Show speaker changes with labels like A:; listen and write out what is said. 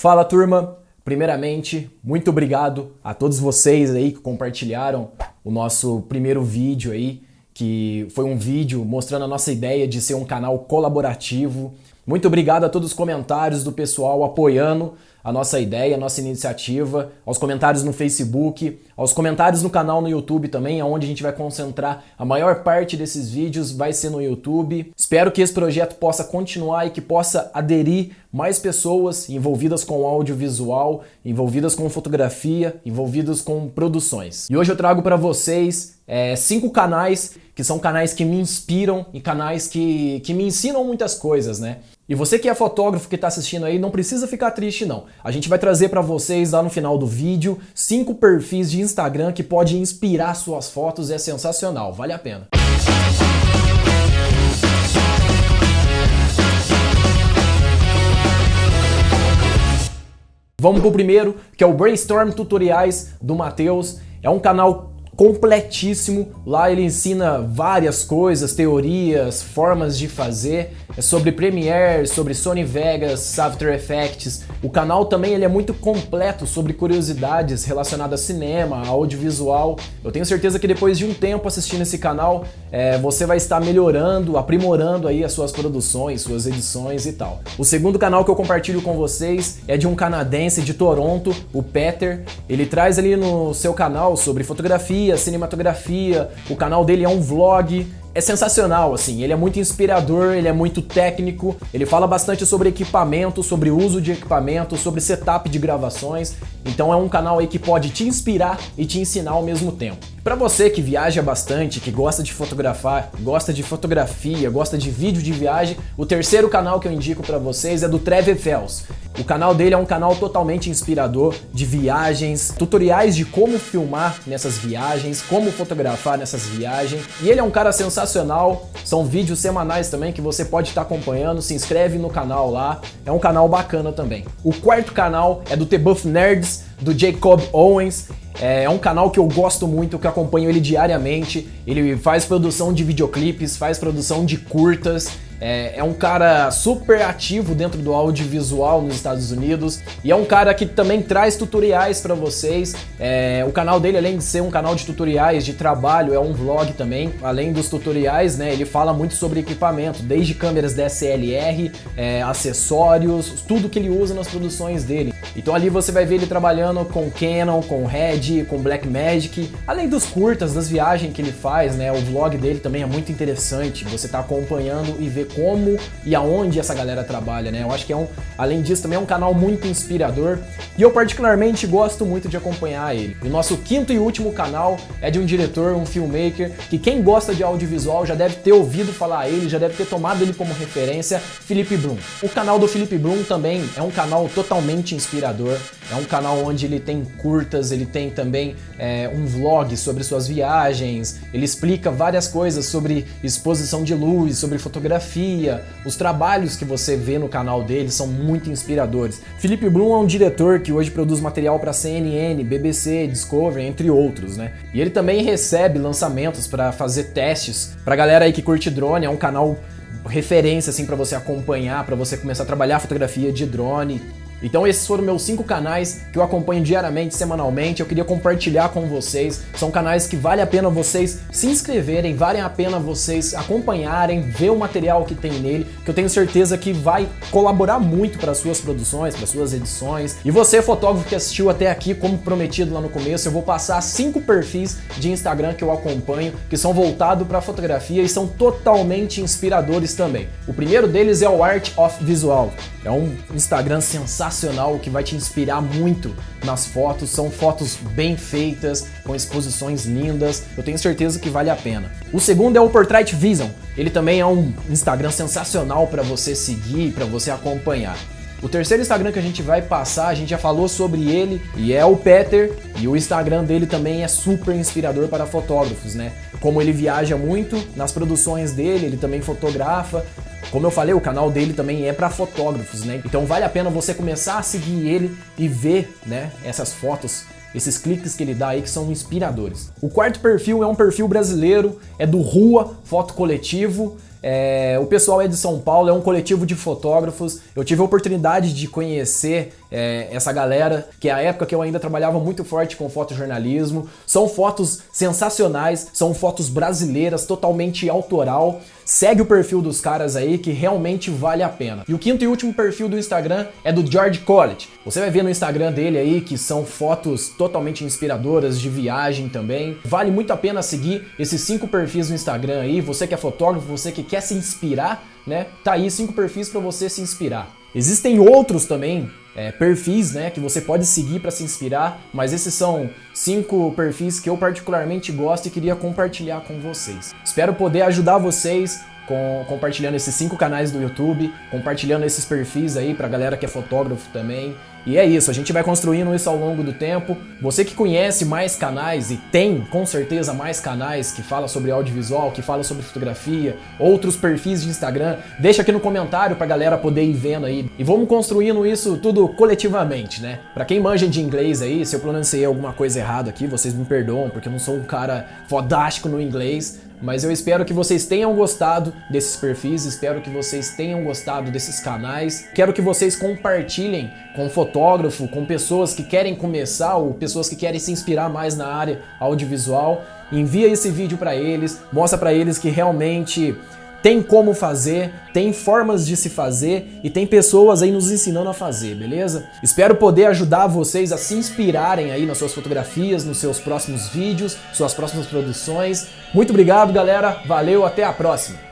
A: Fala turma, primeiramente muito obrigado a todos vocês aí que compartilharam o nosso primeiro vídeo aí, que foi um vídeo mostrando a nossa ideia de ser um canal colaborativo. Muito obrigado a todos os comentários do pessoal apoiando a nossa ideia, a nossa iniciativa, aos comentários no Facebook, aos comentários no canal no YouTube também, onde a gente vai concentrar a maior parte desses vídeos vai ser no YouTube. Espero que esse projeto possa continuar e que possa aderir mais pessoas envolvidas com audiovisual, envolvidas com fotografia, envolvidas com produções. E hoje eu trago para vocês é, cinco canais que são canais que me inspiram e canais que, que me ensinam muitas coisas, né? E você que é fotógrafo que está assistindo aí, não precisa ficar triste não. A gente vai trazer para vocês lá no final do vídeo cinco perfis de Instagram que pode inspirar suas fotos, é sensacional, vale a pena. Vamos pro primeiro, que é o Brainstorm Tutoriais do Matheus. É um canal completíssimo. Lá ele ensina várias coisas, teorias, formas de fazer. É sobre Premiere, sobre Sony Vegas, After Effects. O canal também ele é muito completo sobre curiosidades relacionadas a cinema, audiovisual. Eu tenho certeza que depois de um tempo assistindo esse canal, é, você vai estar melhorando, aprimorando aí as suas produções, suas edições e tal. O segundo canal que eu compartilho com vocês é de um canadense de Toronto, o Peter. Ele traz ali no seu canal sobre fotografia, cinematografia, o canal dele é um vlog, é sensacional, assim, ele é muito inspirador, ele é muito técnico, ele fala bastante sobre equipamento, sobre uso de equipamento, sobre setup de gravações, então é um canal aí que pode te inspirar e te ensinar ao mesmo tempo. Para você que viaja bastante, que gosta de fotografar, gosta de fotografia, gosta de vídeo de viagem, o terceiro canal que eu indico para vocês é do Trevor Fels. O canal dele é um canal totalmente inspirador de viagens, tutoriais de como filmar nessas viagens, como fotografar nessas viagens. E ele é um cara sensacional, são vídeos semanais também que você pode estar acompanhando, se inscreve no canal lá, é um canal bacana também. O quarto canal é do The Buff Nerds, do Jacob Owens. É, é um canal que eu gosto muito, que acompanho ele diariamente. Ele faz produção de videoclipes, faz produção de curtas. É, é, um cara super ativo dentro do audiovisual nos Estados Unidos e é um cara que também traz tutoriais para vocês. É, o canal dele, além de ser um canal de tutoriais de trabalho, é um vlog também. Além dos tutoriais, né, ele fala muito sobre equipamento, desde câmeras DSLR, é, acessórios, tudo que ele usa nas produções dele. Então ali você vai ver ele trabalhando com Canon, com Red, com Blackmagic, além dos curtas, das viagens que ele faz, né? O vlog dele também é muito interessante. Você tá acompanhando e como e aonde essa galera trabalha, né? Eu acho que é um, além disso, também é um canal muito inspirador e eu particularmente gosto muito de acompanhar ele. o nosso quinto e último canal é de um diretor, um filmmaker, que quem gosta de audiovisual já deve ter ouvido falar ele, já deve ter tomado ele como referência, Felipe Blum. O canal do Felipe Blum também é um canal totalmente inspirador, é um canal onde ele tem curtas, ele tem também é, um vlog sobre suas viagens, ele explica várias coisas sobre exposição de luz, sobre fotografia, fotografia, os trabalhos que você vê no canal dele são muito inspiradores. Felipe Blum é um diretor que hoje produz material para CNN, BBC, Discovery, entre outros, né? E ele também recebe lançamentos para fazer testes para galera aí que curte drone, é um canal referência assim para você acompanhar, para você começar a trabalhar fotografia de drone. Então esses foram meus cinco canais que eu acompanho diariamente, semanalmente. Eu queria compartilhar com vocês. São canais que vale a pena vocês se inscreverem, vale a pena vocês acompanharem, ver o material que tem nele, que eu tenho certeza que vai colaborar muito para suas produções, para suas edições. E você, fotógrafo que assistiu até aqui, como prometido lá no começo, eu vou passar cinco perfis de Instagram que eu acompanho, que são voltados para fotografia e são totalmente inspiradores também. O primeiro deles é o Art of Visual. É um Instagram sensacional que vai te inspirar muito nas fotos. São fotos bem feitas, com exposições lindas. Eu tenho certeza que vale a pena. O segundo é o Portrait Vision. Ele também é um Instagram sensacional para você seguir, para você acompanhar. O terceiro Instagram que a gente vai passar, a gente já falou sobre ele e é o Peter, e o Instagram dele também é super inspirador para fotógrafos, né? Como ele viaja muito nas produções dele, ele também fotografa, como eu falei, o canal dele também é para fotógrafos, né? Então vale a pena você começar a seguir ele e ver, né, essas fotos esses cliques que ele dá aí que são inspiradores. O quarto perfil é um perfil brasileiro, é do Rua Foto Coletivo. É, o pessoal é de São Paulo, é um coletivo de fotógrafos. Eu tive a oportunidade de conhecer é, essa galera, que é a época que eu ainda trabalhava muito forte com fotojornalismo. São fotos sensacionais, são fotos brasileiras, totalmente autoral. Segue o perfil dos caras aí que realmente vale a pena. E o quinto e último perfil do Instagram é do George Collett. Você vai ver no Instagram dele aí que são fotos totalmente inspiradoras de viagem também. Vale muito a pena seguir esses cinco perfis no Instagram aí. Você que é fotógrafo, você que quer se inspirar, né? Tá aí cinco perfis para você se inspirar. Existem outros também é, perfis né, que você pode seguir para se inspirar, mas esses são cinco perfis que eu particularmente gosto e queria compartilhar com vocês. Espero poder ajudar vocês com, compartilhando esses cinco canais do YouTube, compartilhando esses perfis aí pra galera que é fotógrafo também. E é isso, a gente vai construindo isso ao longo do tempo. Você que conhece mais canais e tem com certeza mais canais que fala sobre audiovisual, que fala sobre fotografia, outros perfis de Instagram, deixa aqui no comentário pra galera poder ir vendo aí. E vamos construindo isso tudo coletivamente, né? Pra quem manja de inglês aí, se eu pronunciei alguma coisa errada aqui, vocês me perdoam, porque eu não sou um cara fodástico no inglês, mas eu espero que vocês tenham gostado desses perfis, espero que vocês tenham gostado desses canais. Quero que vocês compartilhem com fotógrafo, com pessoas que querem começar ou pessoas que querem se inspirar mais na área audiovisual. Envia esse vídeo para eles, mostra para eles que realmente tem como fazer, tem formas de se fazer e tem pessoas aí nos ensinando a fazer, beleza? Espero poder ajudar vocês a se inspirarem aí nas suas fotografias, nos seus próximos vídeos, suas próximas produções. Muito obrigado, galera. Valeu, até a próxima.